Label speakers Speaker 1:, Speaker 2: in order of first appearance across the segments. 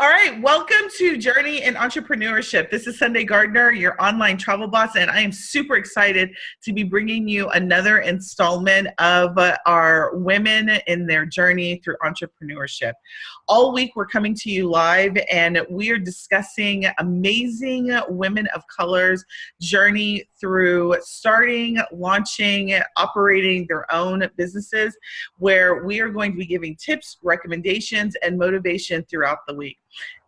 Speaker 1: All right, welcome to Journey in Entrepreneurship. This is Sunday Gardner, your online travel boss, and I am super excited to be bringing you another installment of uh, our women in their journey through entrepreneurship. All week, we're coming to you live, and we are discussing amazing women of color's journey through starting, launching, operating their own businesses, where we are going to be giving tips, recommendations, and motivation throughout the week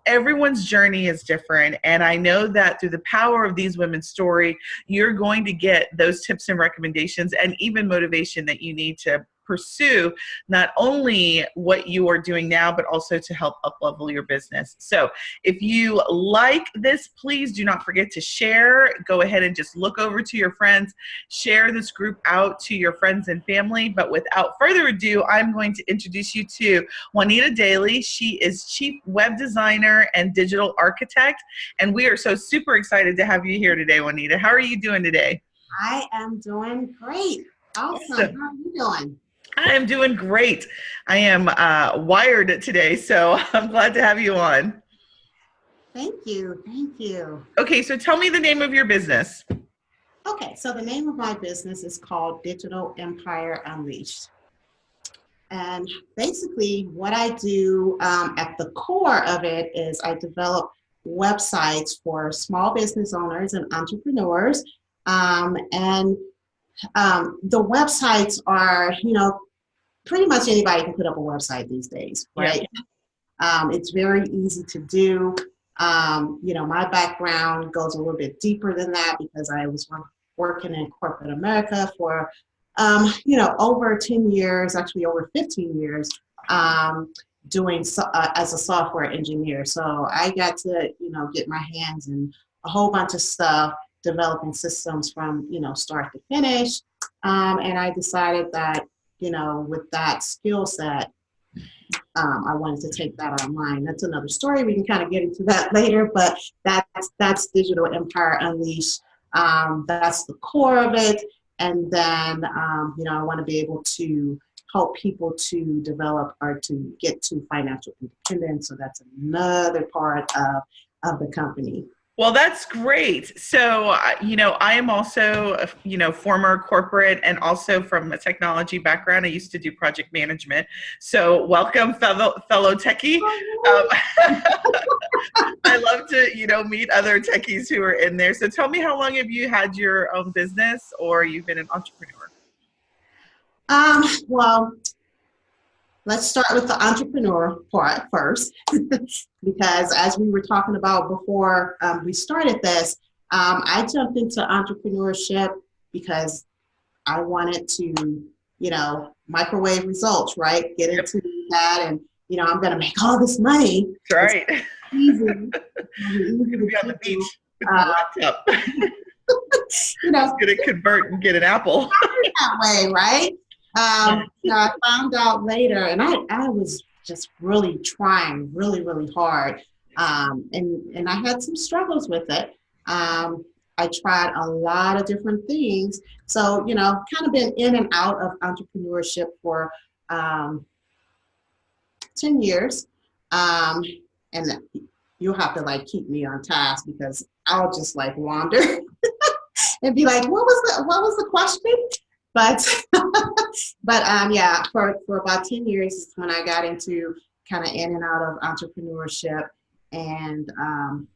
Speaker 1: everyone's journey is different and i know that through the power of these women's story you're going to get those tips and recommendations and even motivation that you need to pursue not only what you are doing now, but also to help up level your business. So if you like this, please do not forget to share. Go ahead and just look over to your friends, share this group out to your friends and family. But without further ado, I'm going to introduce you to Juanita Dailey. She is Chief Web Designer and Digital Architect. And we are so super excited to have you here today, Juanita. How are you doing today?
Speaker 2: I am doing great. Awesome. How are you doing?
Speaker 1: I am doing great. I am uh, wired today, so I'm glad to have you on.
Speaker 2: Thank you. Thank you.
Speaker 1: Okay, so tell me the name of your business.
Speaker 2: Okay, so the name of my business is called Digital Empire Unleashed. And basically, what I do um, at the core of it is I develop websites for small business owners and entrepreneurs. Um, and um, the websites are, you know, pretty much anybody can put up a website these days, right? Yeah. Um, it's very easy to do. Um, you know, my background goes a little bit deeper than that because I was working in corporate America for, um, you know, over 10 years, actually over 15 years, um, doing so, uh, as a software engineer. So I got to, you know, get my hands in a whole bunch of stuff developing systems from you know start to finish. Um, and I decided that you know with that skill set um, I wanted to take that online. That's another story. We can kind of get into that later but that's that's digital empire unleashed. Um, that's the core of it. And then um, you know I want to be able to help people to develop or to get to financial independence. So that's another part of of the company
Speaker 1: well, that's great. So, you know, I am also, you know, former corporate and also from a technology background. I used to do project management. So, welcome, fellow fellow techie. Um, I love to, you know, meet other techies who are in there. So, tell me, how long have you had your own business, or you've been an entrepreneur?
Speaker 2: Um, well, let's start with the entrepreneur part first, because as we were talking about before um, we started this, um, I jumped into entrepreneurship because I wanted to, you know, microwave results, right? Get into that and, you know, I'm going to make all this money.
Speaker 1: That's right. It's easy. easy to be on the beach with uh, laptop. you know, going to convert and get an apple.
Speaker 2: that way, right? Um, I found out later, and I, I was just really trying really, really hard. Um, and, and I had some struggles with it. Um, I tried a lot of different things. So, you know, kind of been in and out of entrepreneurship for um, 10 years. Um, and you'll have to like keep me on task because I'll just like wander and be like, what was the, what was the question? But, but um, yeah, for, for about 10 years is when I got into kind of in and out of entrepreneurship. And um,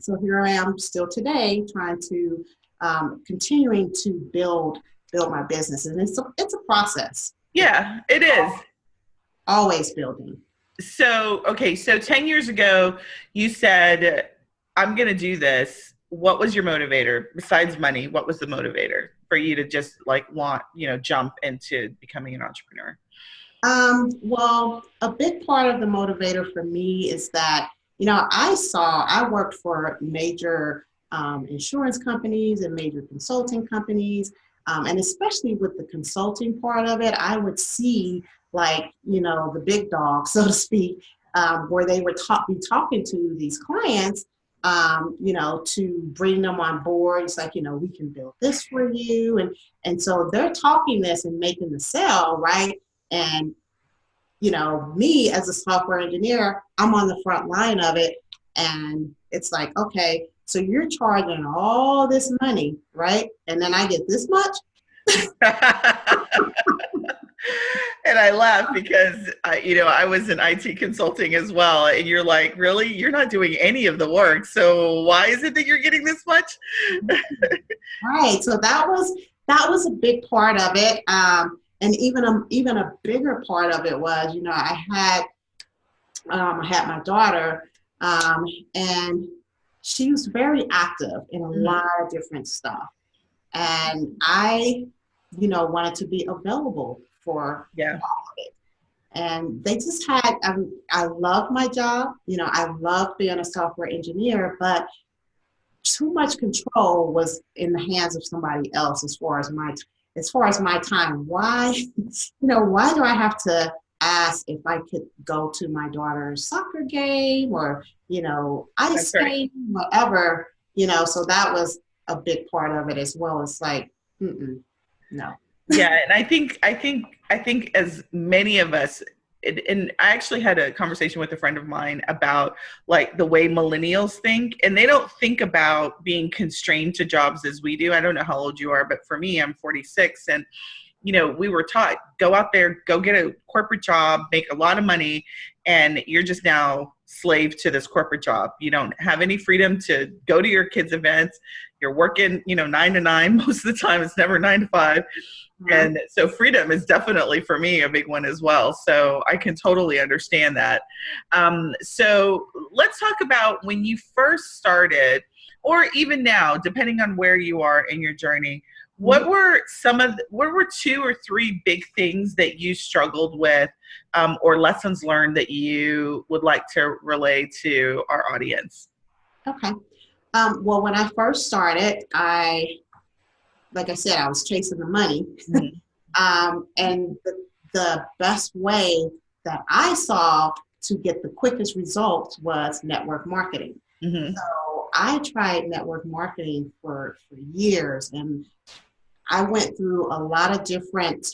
Speaker 2: so here I am still today trying to, um, continuing to build, build my business. And it's a, it's a process.
Speaker 1: Yeah, it is.
Speaker 2: Always building.
Speaker 1: So, okay, so 10 years ago, you said, I'm going to do this what was your motivator besides money what was the motivator for you to just like want you know jump into becoming an entrepreneur?
Speaker 2: Um, well a big part of the motivator for me is that you know i saw i worked for major um, insurance companies and major consulting companies um, and especially with the consulting part of it i would see like you know the big dog so to speak um, where they would be talking to these clients um, you know, to bring them on board. It's like, you know, we can build this for you. And, and so they're talking this and making the sale, right? And you know, me as a software engineer, I'm on the front line of it. And it's like, okay, so you're charging all this money, right? And then I get this much?
Speaker 1: and I laugh because I, you know I was in IT consulting as well, and you're like, really, you're not doing any of the work, so why is it that you're getting this much?
Speaker 2: right. So that was that was a big part of it, um, and even a even a bigger part of it was, you know, I had um, I had my daughter, um, and she was very active in a mm-hmm. lot of different stuff, and I, you know, wanted to be available for
Speaker 1: yeah.
Speaker 2: And they just had, um, I love my job. You know, I love being a software engineer, but too much control was in the hands of somebody else as far as my as far as my time. Why, you know, why do I have to ask if I could go to my daughter's soccer game or, you know, ice skating, right. whatever, you know, so that was a big part of it as well. It's like, no
Speaker 1: yeah and i think i think i think as many of us and I actually had a conversation with a friend of mine about like the way millennials think, and they don't think about being constrained to jobs as we do. I don't know how old you are, but for me, I'm 46, and you know, we were taught go out there, go get a corporate job, make a lot of money, and you're just now slave to this corporate job. You don't have any freedom to go to your kids' events. You're working, you know, nine to nine most of the time. It's never nine to five and so freedom is definitely for me a big one as well. So I can totally understand that. Um, so let's talk about when you first started, or even now, depending on where you are in your journey. What mm-hmm. were some of the, what were two or three big things that you struggled with, um, or lessons learned that you would like to relay to our audience?
Speaker 2: Okay. Um, well, when I first started, I like I said, I was chasing the money. Mm-hmm. um, and the, the best way that I saw to get the quickest results was network marketing. Mm-hmm. So I tried network marketing for, for years and I went through a lot of different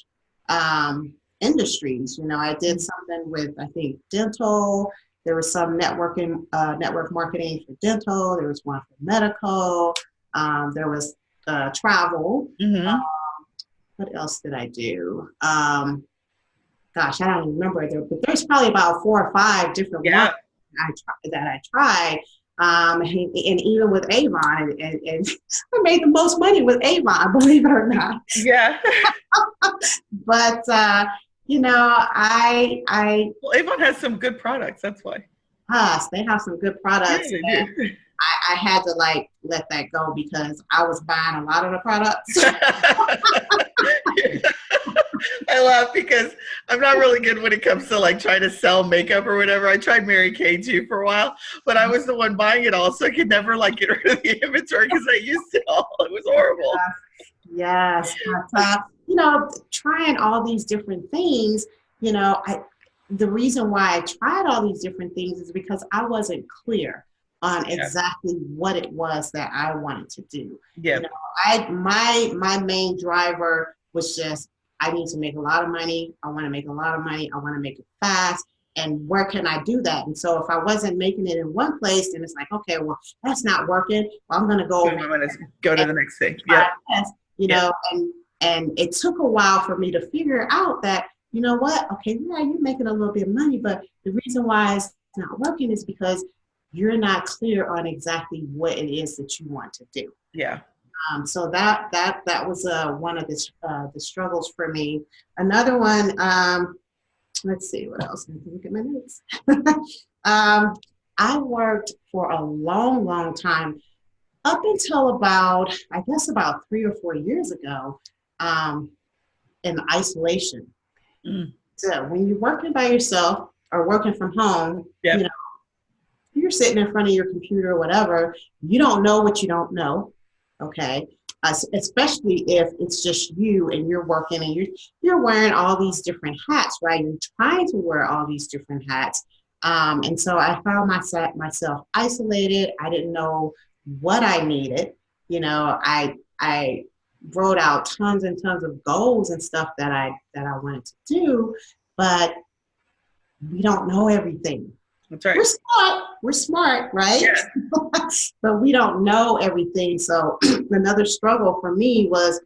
Speaker 2: um, industries. You know, I did mm-hmm. something with, I think, dental. There was some networking, uh, network marketing for dental. There was one for medical. Um, there was uh, travel. Mm-hmm. Um, what else did I do? Um, gosh, I don't even remember there, but there's probably about four or five different yeah. ones I that I tried. Um, and, and, even with Avon, and, and, I made the most money with Avon, believe it or not.
Speaker 1: Yeah.
Speaker 2: but uh, you know, I I
Speaker 1: well, Avon has some good products. That's why.
Speaker 2: Yes, they have some good products. Yeah, I, I, had to like let that go because I was buying a lot of the products.
Speaker 1: I laugh because I'm not really good when it comes to like trying to sell makeup or whatever. I tried Mary Kay too for a while, but I was the one buying it all, so I could never like get rid of the inventory because I used it all. It was horrible.
Speaker 2: Yes, yes. You know, trying all these different things. You know, I the reason why I tried all these different things is because I wasn't clear on exactly what it was that I wanted to do.
Speaker 1: Yeah.
Speaker 2: You know, I my my main driver was just I need to make a lot of money. I want to make a lot of money. I want to make it fast. And where can I do that? And so if I wasn't making it in one place, then it's like, okay, well, that's not working. Well, I'm going to go.
Speaker 1: I'm going to go to the next thing. Yeah.
Speaker 2: You know, and and it took a while for me to figure out that you know what? Okay, yeah, you're making a little bit of money, but the reason why it's not working is because you're not clear on exactly what it is that you want to do.
Speaker 1: Yeah.
Speaker 2: Um, so that that that was uh, one of the uh, the struggles for me. Another one. Um, let's see what else. Look at my notes. um, I worked for a long, long time, up until about I guess about three or four years ago, um, in isolation. Mm. So when you're working by yourself or working from home, yep. you know, you're sitting in front of your computer or whatever, you don't know what you don't know. Okay. Uh, especially if it's just you and you're working and you're, you're wearing all these different hats, right? You're trying to wear all these different hats. Um, and so I found myself, myself isolated. I didn't know what I needed. You know, I, I wrote out tons and tons of goals and stuff that I, that I wanted to do, but we don't know everything.
Speaker 1: That's right.
Speaker 2: We're smart. We're smart, right?
Speaker 1: Yeah.
Speaker 2: but we don't know everything. So another struggle for me was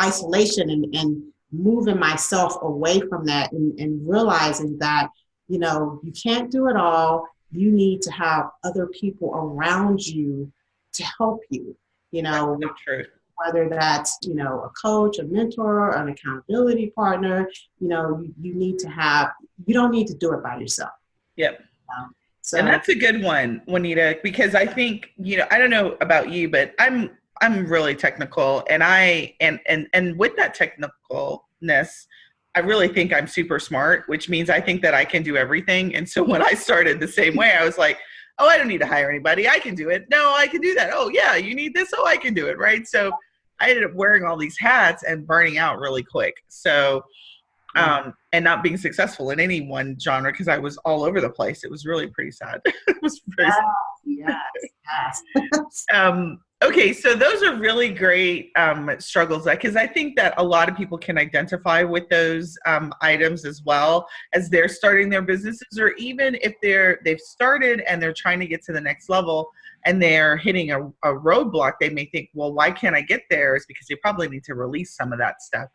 Speaker 2: isolation and, and moving myself away from that and, and realizing that, you know, you can't do it all. You need to have other people around you to help you, you know,
Speaker 1: so true.
Speaker 2: Whether that's, you know, a coach, a mentor, an accountability partner, you know, you, you need to have, you don't need to do it by yourself.
Speaker 1: Yep.
Speaker 2: Um, so
Speaker 1: and that's a good one, Juanita, because I think, you know, I don't know about you, but I'm I'm really technical and I and and and with that technicalness, I really think I'm super smart, which means I think that I can do everything. And so when I started the same way, I was like, oh, I don't need to hire anybody. I can do it. No, I can do that. Oh, yeah, you need this. Oh, I can do it. Right. So I ended up wearing all these hats and burning out really quick. So, um, and not being successful in any one genre because I was all over the place. It was really pretty sad. it was very sad.
Speaker 2: yes, yes.
Speaker 1: Um, okay, so those are really great um, struggles because I think that a lot of people can identify with those um, items as well as they're starting their businesses, or even if they're they've started and they're trying to get to the next level and they're hitting a, a roadblock. They may think, well, why can't I get there? Is because they probably need to release some of that stuff.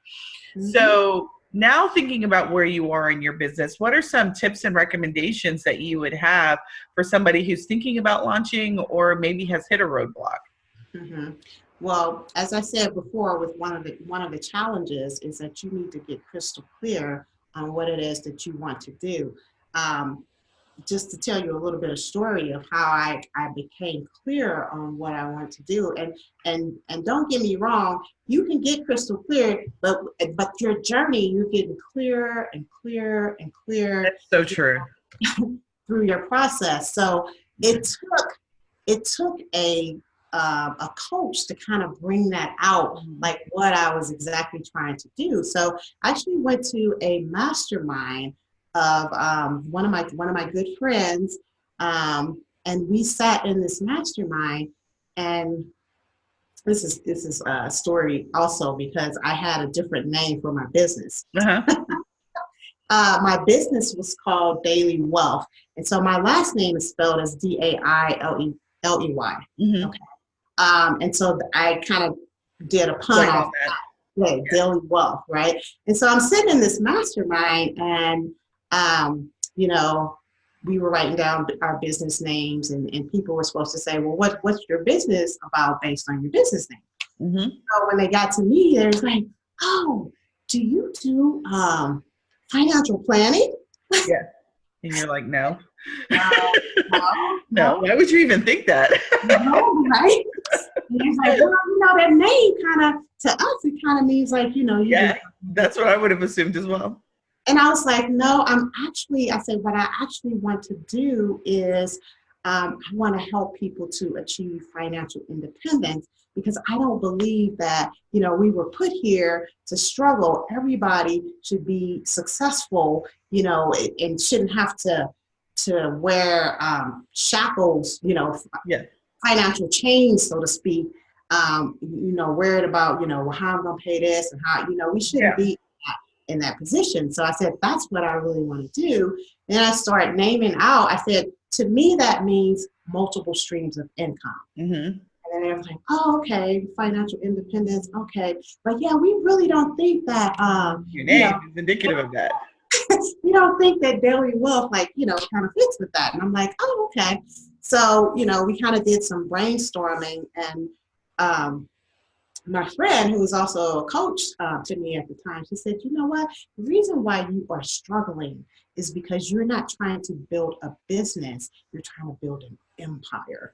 Speaker 2: Mhm.
Speaker 1: So now thinking about where you are in your business, what are some tips and recommendations that you would have for somebody who's thinking about launching or maybe has hit a roadblock?
Speaker 2: Mhm. Well, as I said before, with one of the one of the challenges is that you need to get crystal clear on what it is that you want to do. Um, just to tell you a little bit of story of how I, I became clear on what I want to do. And and and don't get me wrong, you can get crystal clear, but but your journey, you're getting clearer and clearer and clearer
Speaker 1: That's so true.
Speaker 2: through your process. So it took it took a uh, a coach to kind of bring that out, like what I was exactly trying to do. So I actually went to a mastermind of um, one of my one of my good friends, um, and we sat in this mastermind. And this is this is a story also because I had a different name for my business.
Speaker 1: Uh-huh.
Speaker 2: Uh, my business was called Daily Wealth. And so my last name is spelled as D A I L E L E Y.
Speaker 1: Mhm.
Speaker 2: Um, and so I kind of did a pun
Speaker 1: Right
Speaker 2: off
Speaker 1: that.
Speaker 2: that, yeah, Daily Wealth, right? And so I'm sitting in this mastermind and, um, you know, we were writing down our business names and, and people were supposed to say, well, what, what's your business about based on your business name?
Speaker 1: Mhm.
Speaker 2: So when they got to me, they was like, oh, do you do um, financial planning? Yeah.
Speaker 1: And you're like, no,
Speaker 2: Uh, no,
Speaker 1: no. Why would you even think that?
Speaker 2: no, right? And he's like, well, you know, that name kind of, to us, it kind of means like, you know, you
Speaker 1: yeah, that's what I would have assumed as well.
Speaker 2: And I was like, no, I'm actually, I said, what I actually want to do is um, I want to help people to achieve financial independence because I don't believe that, you know, we were put here to struggle. Everybody should be successful, you know, and- and shouldn't have to to wear um, shackles, you know,
Speaker 1: Yeah.
Speaker 2: Financial change, so to speak. Um, you know, worried about, you know, well, how I'm gonna pay this and how, you know, we shouldn't
Speaker 1: Yeah.
Speaker 2: be in that position. So I said, that's what I really want to do. Then I started naming out, I said, to me, that means multiple streams of income.
Speaker 1: hmm
Speaker 2: And then was like, oh, okay, financial independence, okay. But yeah, we really don't think that, um,
Speaker 1: Your
Speaker 2: you
Speaker 1: name
Speaker 2: know,
Speaker 1: is indicative of that.
Speaker 2: we don't think that daily wealth, like, you know, kind of fits with that. And I'm like, oh, okay. So, you know, we kind of did some brainstorming and um, my friend, who was also a coach uh, to me at the time, she said, you know what? The reason why you are struggling is because you're not trying to build a business, you're trying to build an empire.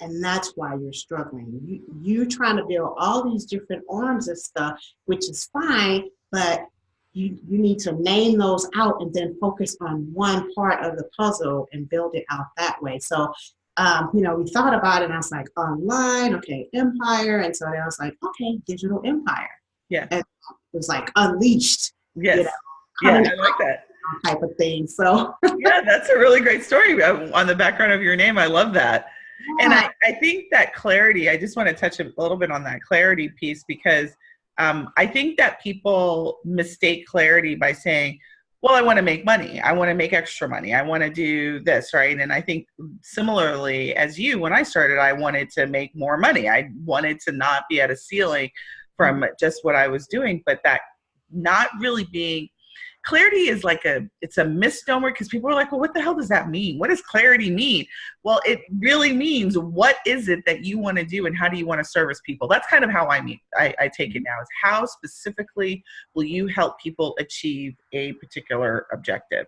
Speaker 2: And that's why you're struggling. You, you're trying to build all these different arms of stuff, which is fine, but you, you need to name those out and then focus on one part of the puzzle and build it out that way. So um, you know, we thought about it and I was like, online, okay, empire. And so then I was like, okay, digital empire.
Speaker 1: Yeah.
Speaker 2: And it was like unleashed
Speaker 1: Yes.
Speaker 2: know,
Speaker 1: Yeah, I like that.
Speaker 2: type of thing. So
Speaker 1: yeah, that's a really great story uh, on the background of your name. I love that. And I, I think that clarity, I just want to touch a little bit on that clarity piece because um, I think that people mistake clarity by saying, well, I want to make money. I want to make extra money. I want to do this, right? And I think similarly as you, when I started, I wanted to make more money. I wanted to not be at a ceiling from just what I was doing, but that not really being clarity is like a it's a misnomer because people are like well what the hell does that mean what does clarity mean well it really means what is it that you want to do and how do you want to service people that's kind of how i mean I, I take it now is how specifically will you help people achieve a particular objective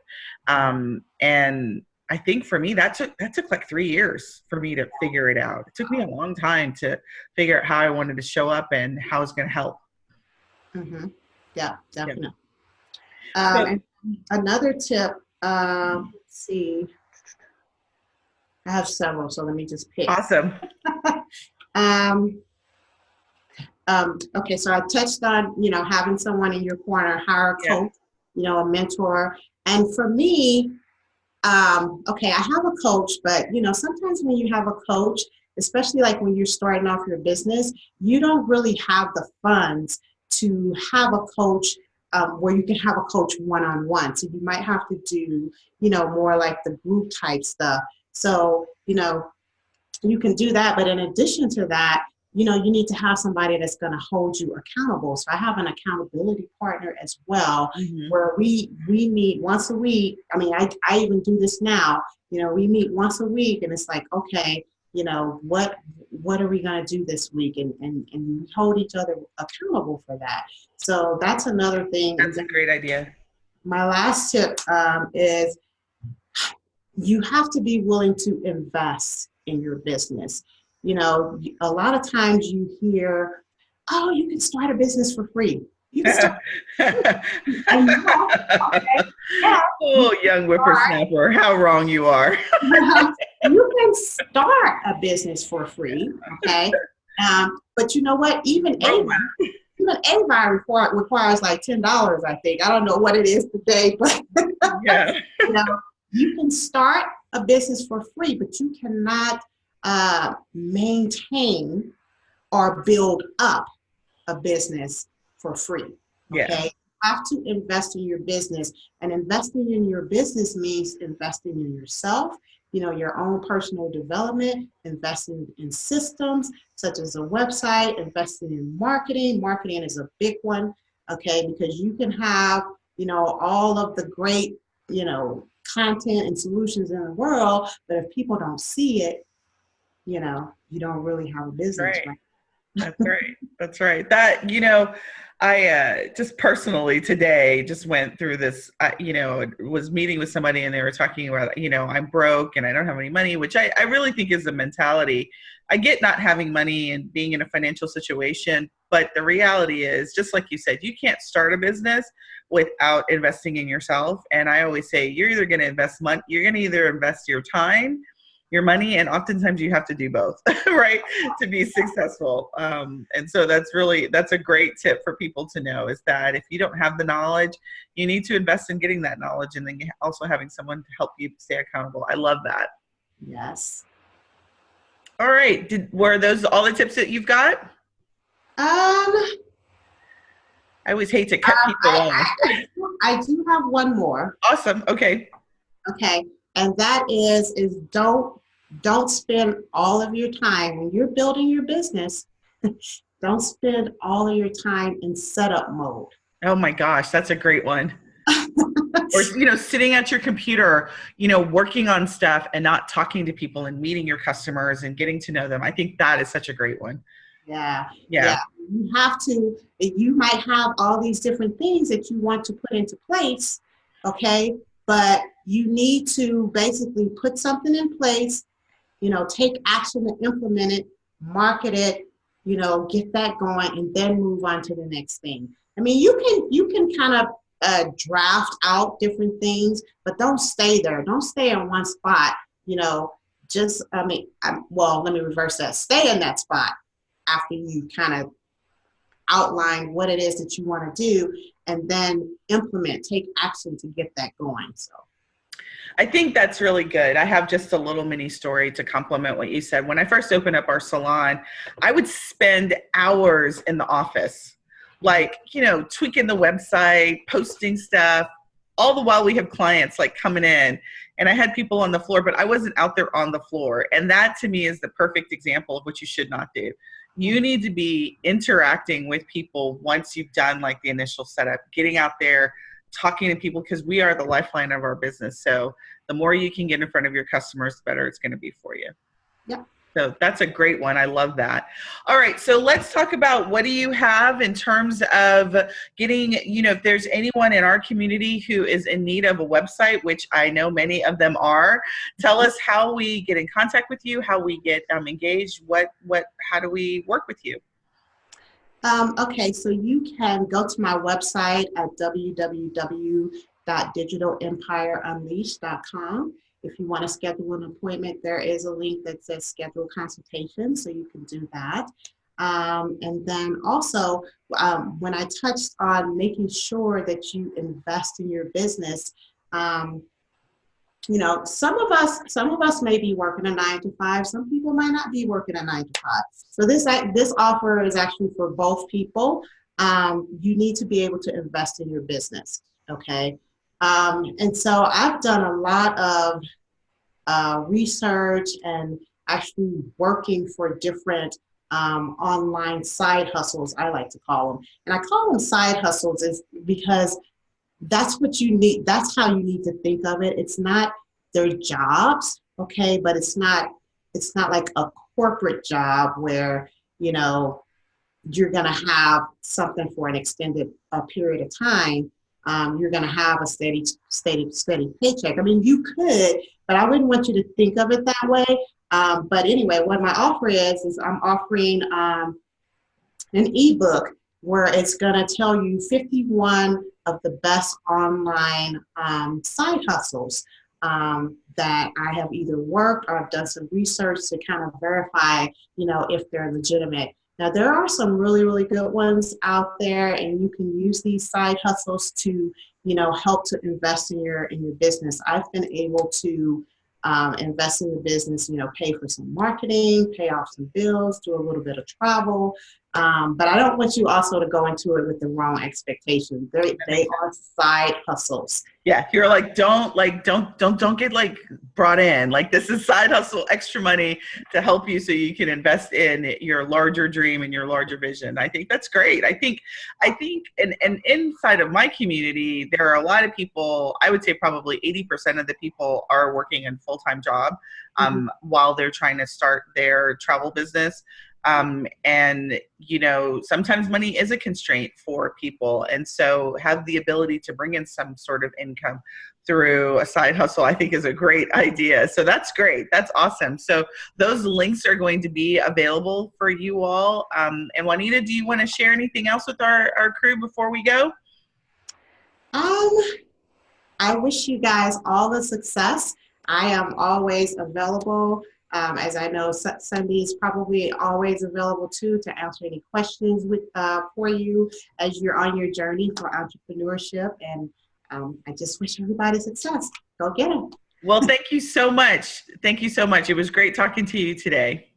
Speaker 1: um, and I think for me that took that took like three years for me to figure it out. It took me a long time to figure out how I wanted to show up and how I was going to help.
Speaker 2: Mm-hmm. Yeah, definitely. Um, another tip, um, let's see. I have several, so let me just pick.
Speaker 1: Awesome.
Speaker 2: um, um, okay, so I touched on, you know, having someone in your corner, hire a coach, you know, a mentor. And for me, um, okay, I have a coach, but, you know, sometimes when you have a coach, especially like when you're starting off your business, you don't really have the funds to have a coach um, where you can have a coach one-on-one. So you might have to do, you know, more like the group type stuff. So, you know, you can do that. But in addition to that, you know, you need to have somebody that's going to hold you accountable. So I have an accountability partner as well, mm-hmm. where we we meet once a week. I mean, I, I even do this now. You know, we meet once a week, and it's like, okay, you know, what what are we going to do this week? And, and, and we hold each other accountable for that. So that's another thing
Speaker 1: that's a great idea.
Speaker 2: My last tip um, is you have to be willing to invest in your business. You know a lot of times you hear oh you can start a business for free. You can start
Speaker 1: okay. yeah. oh young whippersnapper how wrong you are
Speaker 2: can start a business for free, okay? Um, but you know what? Even Avon, even require, requires like ten dollars. I think I don't know what it is today, but yeah. you know, you can start a business for free, but you cannot uh, maintain or build up a business for free. Okay. Yeah. You have to invest in your business, and investing in your business means investing in yourself you know, your own personal development, investing in systems such as a website, investing in marketing. Marketing is a big one, okay, because you can have, you know, all of the great, you know, content and solutions in the world, but if people don't see it, you know, you don't really have a business.
Speaker 1: Right. right? That's right. That's right. That, you know, I uh, just personally today just went through this, uh, you know, was meeting with somebody and they were talking about, you know, I'm broke and I don't have any money, which I, I really think is a mentality. I get not having money and being in a financial situation, but the reality is, just like you said, you can't start a business without investing in yourself. And I always say, you're either going to invest money, you're going to either invest your time your money and oftentimes you have to do both right to be successful um, and so that's really that's a great tip for people to know is that if you don't have the knowledge you need to invest in getting that knowledge and then also having someone to help you stay accountable i love that
Speaker 2: yes
Speaker 1: all right did were those all the tips that you've got
Speaker 2: um
Speaker 1: I always hate to cut um, people
Speaker 2: I, off. I, I do have one more.
Speaker 1: Awesome. Okay.
Speaker 2: Okay. And that is is don't don't spend all of your time when you're building your business, don't spend all of your time in setup mode.
Speaker 1: Oh my gosh, that's a great one. or you know sitting at your computer you know working on stuff and not talking to people and meeting your customers and getting to know them i think that is such a great one
Speaker 2: yeah yeah, yeah. you have to you might have all these different things that you want to put into place okay but you need to basically put something in place you know, take action and implement it, market it, you know, get that going, and then move on to the next thing. I mean, you can you can kind of uh, draft out different things, but don't stay there. Don't stay in one spot. You know, just I mean, I, well, let me reverse that. Stay in that spot after you kind of outline what it is that you want to do, and then implement, take action to get that going. So.
Speaker 1: I think that's really good. I have just a little mini story to complement what you said. When I first opened up our salon, I would spend hours in the office, like, you know, tweaking the website, posting stuff, all the while we have clients like coming in and I had people on the floor, but I wasn't out there on the floor. And that to me is the perfect example of what you should not do. You need to be interacting with people once you've done like the initial setup, getting out there, talking to people because we are the lifeline of our business. So the more you can get in front of your customers, the better it's going to be for you.
Speaker 2: Yeah.
Speaker 1: So that's a great one. I love that. All right. So let's talk about what do you have in terms of getting, you know, if there's anyone in our community who is in need of a website, which I know many of them are, tell us how we get in contact with you, how we get um, engaged, what, what, how do we work with you?
Speaker 2: Um, okay, so you can go to my website at www.digitalempireunleashed.com if you want to schedule an appointment, there is a link that says schedule consultation, so you can do that. Um, and then also, um, when I touched on making sure that you invest in your business, um, you know, some of us, some of us may be working a nine to five. Some people might not be working a nine to five. So this this offer is actually for both people. Um, you need to be able to invest in your business. Okay. Um, and so I've done a lot of uh, research and actually working for different um, online side hustles, I like to call them. And I call them side hustles is because that's what you need, that's how you need to think of it. It's not their jobs, okay, but it's not, it's not like a corporate job where, you know, you're gonna have something for an extended uh, period of time um, you're going to have a steady, steady, steady paycheck. I mean, you could, but I wouldn't want you to think of it that way. Um, but anyway, what my offer is, is I'm offering um, an ebook where it's going to tell you 51 of the best online um, side hustles um, that I have either worked or I've done some research to kind of verify, you know, if they're legitimate. Now there are some really, really good ones out there and you can use these side hustles to, you know, help to invest in your, in your business. I've been able to um, invest in the business, you know, pay for some marketing, pay off some bills, do a little bit of travel. Um, but I don't want you also to go into it with the wrong expectations. They, they are side hustles.
Speaker 1: Yeah, you're like, don't like, don't, don't, don't get like brought in. Like this is side hustle, extra money to help you so you can invest in your larger dream and your larger vision. I think that's great. I think, I think, and, and inside of my community, there are a lot of people, I would say probably 80% of the people are working in full-time job um, mm -hmm. while they're trying to start their travel business. Um, and you know sometimes money is a constraint for people. And so have the ability to bring in some sort of income through a side hustle i think is a great idea. So that's great. That's awesome. So those links are going to be available for you all. Um, and juanita do you want to share anything else with our, our crew before we go?
Speaker 2: Um i wish you guys all the success. I am always available um, as I know, Sunday is probably always available too to answer any questions with uh, for you as you're on your journey for entrepreneurship. And um, I just wish everybody success. Go get it.
Speaker 1: Well, thank you so much. Thank you so much. It was great talking to you today.